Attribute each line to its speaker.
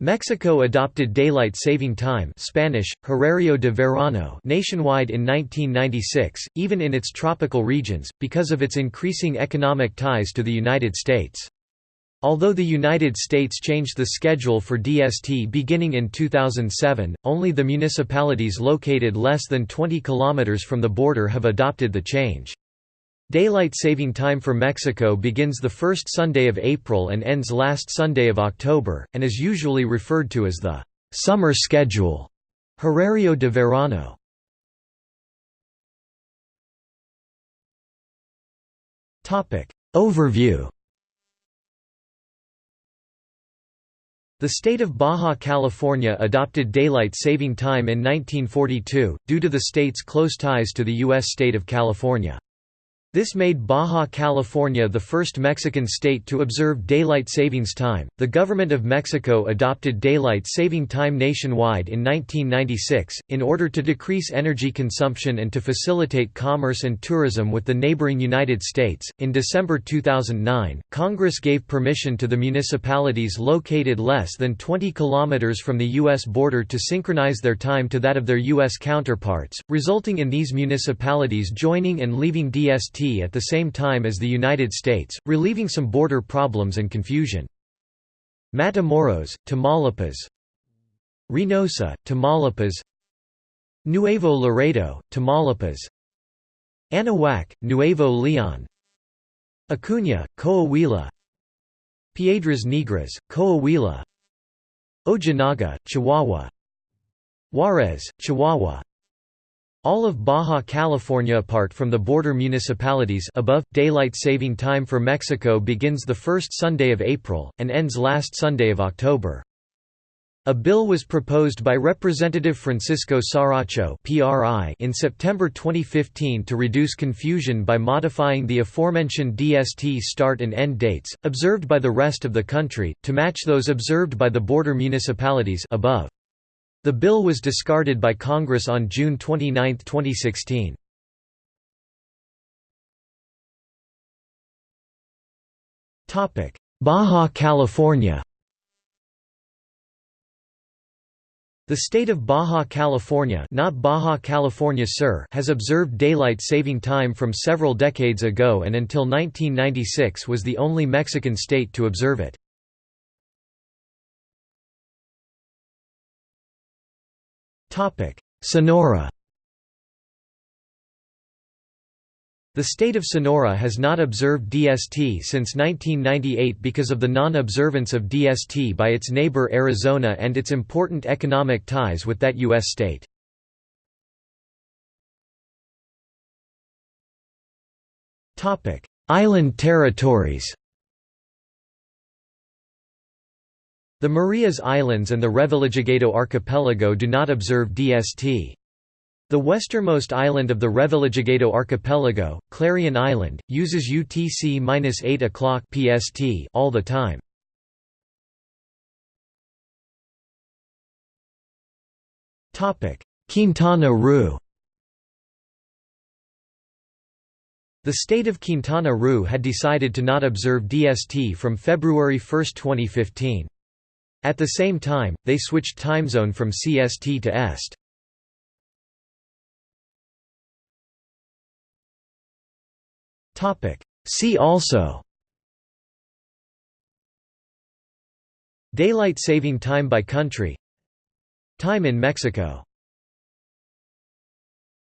Speaker 1: Mexico adopted daylight saving time Spanish, horario de verano nationwide in 1996, even in its tropical regions, because of its increasing economic ties to the United States. Although the United States changed the schedule for DST beginning in 2007, only the municipalities located less than 20 kilometers from the border have adopted the change. Daylight saving time for Mexico begins the first Sunday of April and ends last Sunday of October, and is usually referred to as the «summer schedule» Horario de verano. Overview The state of Baja California adopted daylight saving time in 1942, due to the state's close ties to the U.S. state of California. This made Baja California the first Mexican state to observe daylight savings time. The government of Mexico adopted daylight saving time nationwide in 1996 in order to decrease energy consumption and to facilitate commerce and tourism with the neighboring United States. In December 2009, Congress gave permission to the municipalities located less than 20 kilometers from the US border to synchronize their time to that of their US counterparts, resulting in these municipalities joining and leaving DST at the same time as the United States, relieving some border problems and confusion. Matamoros, Tamaulipas. Reynosa, Tamaulipas. Nuevo Laredo, Tamaulipas. Anahuac, Nuevo Leon Acuña, Coahuila. Piedras Negras, Coahuila. Ojinaga, Chihuahua. Juarez, Chihuahua all of Baja California apart from the border municipalities above, daylight saving time for Mexico begins the first Sunday of April, and ends last Sunday of October. A bill was proposed by Representative Francisco Saracho in September 2015 to reduce confusion by modifying the aforementioned DST start and end dates, observed by the rest of the country, to match those observed by the border municipalities above. The bill was discarded by Congress on June 29, 2016. Baja California The state of Baja California, not Baja California Sur has observed daylight saving time from several decades ago and until 1996 was the only Mexican state to observe it. Sonora The state of Sonora has not observed DST since 1998 because of the non-observance of DST by its neighbor Arizona and its important economic ties with that U.S. state. Island territories The Marias Islands and the Revillagigedo Archipelago do not observe DST. The westernmost island of the Revillagigedo Archipelago, Clarion Island, uses UTC-8 o'clock PST all the time. Quintana Roo The state of Quintana Roo had decided to not observe DST from February 1, 2015. At the same time, they switched time zone from CST to EST. See also. Daylight saving time by country. Time in Mexico